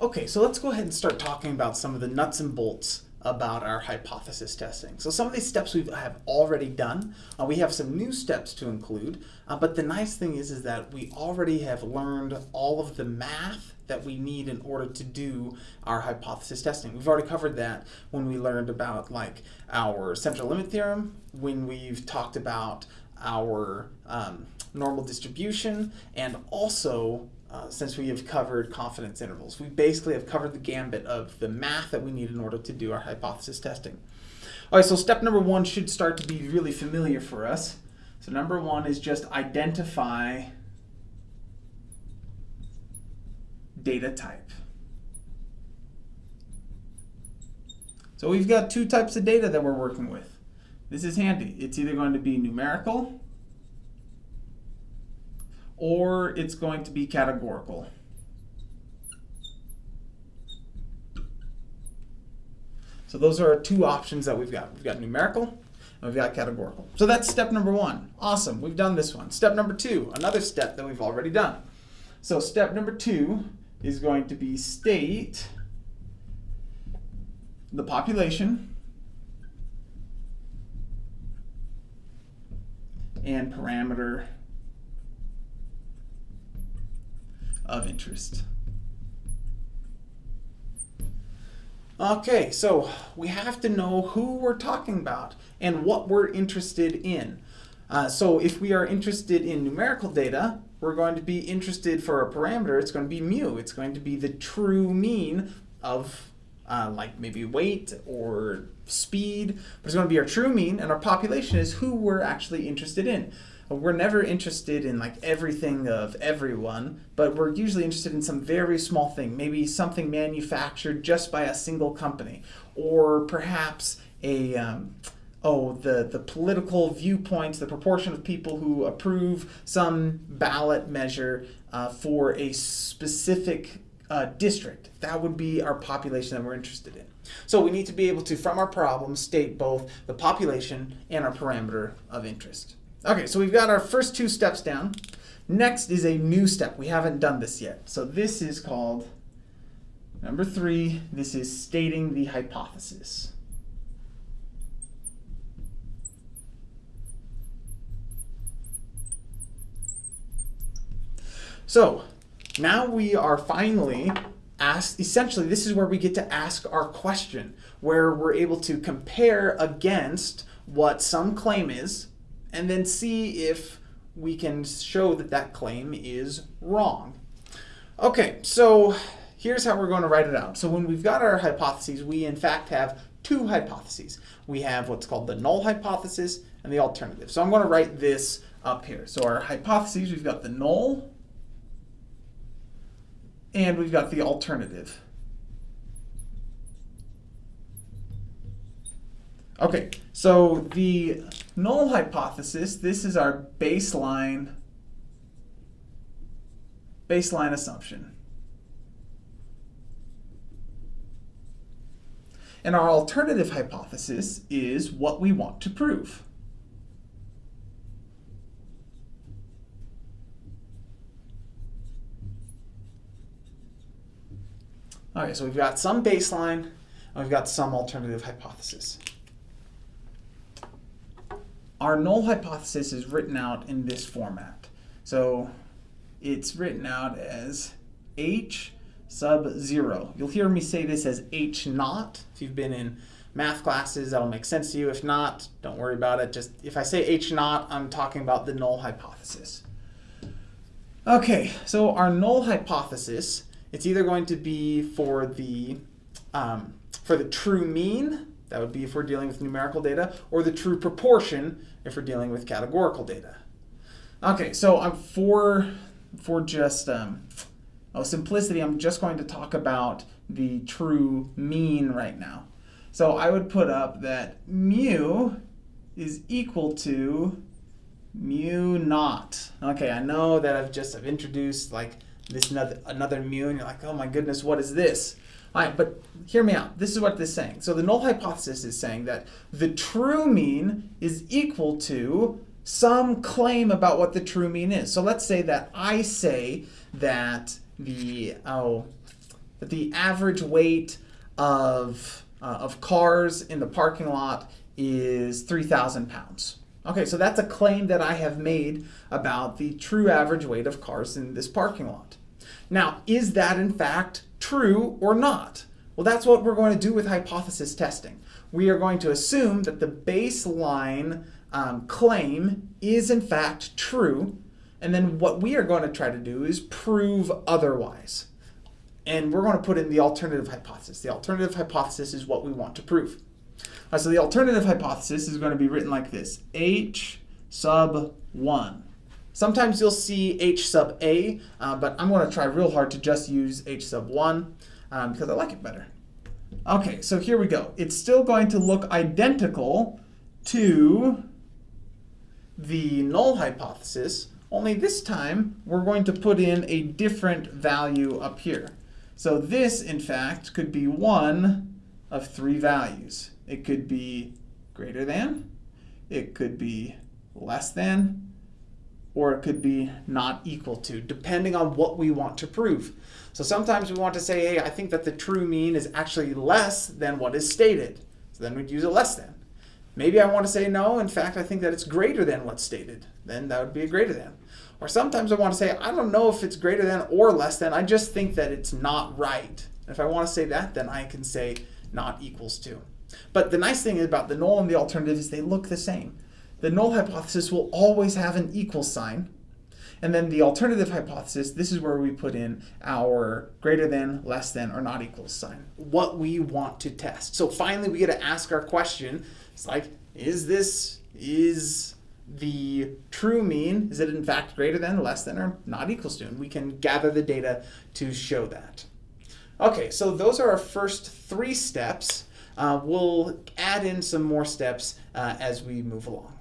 Okay, so let's go ahead and start talking about some of the nuts and bolts about our hypothesis testing. So some of these steps we have already done. Uh, we have some new steps to include, uh, but the nice thing is, is that we already have learned all of the math that we need in order to do our hypothesis testing. We've already covered that when we learned about like our central limit theorem, when we've talked about our um, normal distribution, and also uh, since we have covered confidence intervals. We basically have covered the gambit of the math that we need in order to do our hypothesis testing. All right, so step number one should start to be really familiar for us. So number one is just identify data type. So we've got two types of data that we're working with. This is handy. It's either going to be numerical or it's going to be categorical. So those are our two options that we've got. We've got numerical and we've got categorical. So that's step number one. Awesome, we've done this one. Step number two, another step that we've already done. So step number two is going to be state the population and parameter of interest. Okay, so we have to know who we're talking about and what we're interested in. Uh, so if we are interested in numerical data, we're going to be interested for a parameter, it's going to be mu. It's going to be the true mean of uh, like maybe weight or speed, but it's going to be our true mean, and our population is who we're actually interested in. We're never interested in like everything of everyone, but we're usually interested in some very small thing, maybe something manufactured just by a single company, or perhaps a um, oh the the political viewpoints, the proportion of people who approve some ballot measure uh, for a specific uh, district. That would be our population that we're interested in. So we need to be able to, from our problem, state both the population and our parameter of interest. Okay, so we've got our first two steps down. Next is a new step. We haven't done this yet. So this is called, number three, this is stating the hypothesis. So now we are finally asked, essentially this is where we get to ask our question, where we're able to compare against what some claim is and then see if we can show that that claim is wrong. Okay, so here's how we're going to write it out. So when we've got our hypotheses, we in fact have two hypotheses. We have what's called the null hypothesis and the alternative. So I'm going to write this up here. So our hypotheses, we've got the null and we've got the alternative. Okay, so the null hypothesis, this is our baseline, baseline assumption. And our alternative hypothesis is what we want to prove. Okay, so we've got some baseline, and we've got some alternative hypothesis. Our null hypothesis is written out in this format. So it's written out as h sub 0. You'll hear me say this as h naught. If you've been in math classes, that'll make sense to you. If not, don't worry about it. Just if I say h naught, I'm talking about the null hypothesis. Okay, so our null hypothesis, it's either going to be for the um, for the true mean, that would be if we're dealing with numerical data, or the true proportion if we're dealing with categorical data. Okay, so I'm for, for just um, oh, simplicity, I'm just going to talk about the true mean right now. So I would put up that mu is equal to mu naught. Okay, I know that I've just I've introduced like this another, another mu, and you're like, oh my goodness, what is this? All right, but hear me out. This is what this is saying. So the null hypothesis is saying that the true mean is equal to some claim about what the true mean is. So let's say that I say that the, oh, that the average weight of, uh, of cars in the parking lot is 3,000 pounds. Okay, so that's a claim that I have made about the true average weight of cars in this parking lot. Now, is that in fact true or not? Well, that's what we're going to do with hypothesis testing. We are going to assume that the baseline um, claim is in fact true, and then what we are going to try to do is prove otherwise. And we're going to put in the alternative hypothesis. The alternative hypothesis is what we want to prove. Uh, so the alternative hypothesis is going to be written like this, H sub 1. Sometimes you'll see H sub A, uh, but I'm going to try real hard to just use H sub 1 um, because I like it better. Okay, so here we go. It's still going to look identical to the null hypothesis, only this time we're going to put in a different value up here. So this, in fact, could be one of three values. It could be greater than, it could be less than, or it could be not equal to, depending on what we want to prove. So sometimes we want to say, hey, I think that the true mean is actually less than what is stated. So then we'd use a less than. Maybe I want to say no, in fact, I think that it's greater than what's stated. Then that would be a greater than. Or sometimes I want to say, I don't know if it's greater than or less than, I just think that it's not right. If I want to say that, then I can say not equals to. But the nice thing about the null and the alternative is they look the same. The null hypothesis will always have an equal sign. And then the alternative hypothesis, this is where we put in our greater than, less than, or not equal sign. What we want to test. So finally we get to ask our question. It's like, is this, is the true mean, is it in fact greater than, less than, or not equals to? And we can gather the data to show that. Okay, so those are our first three steps. Uh, we'll add in some more steps uh, as we move along.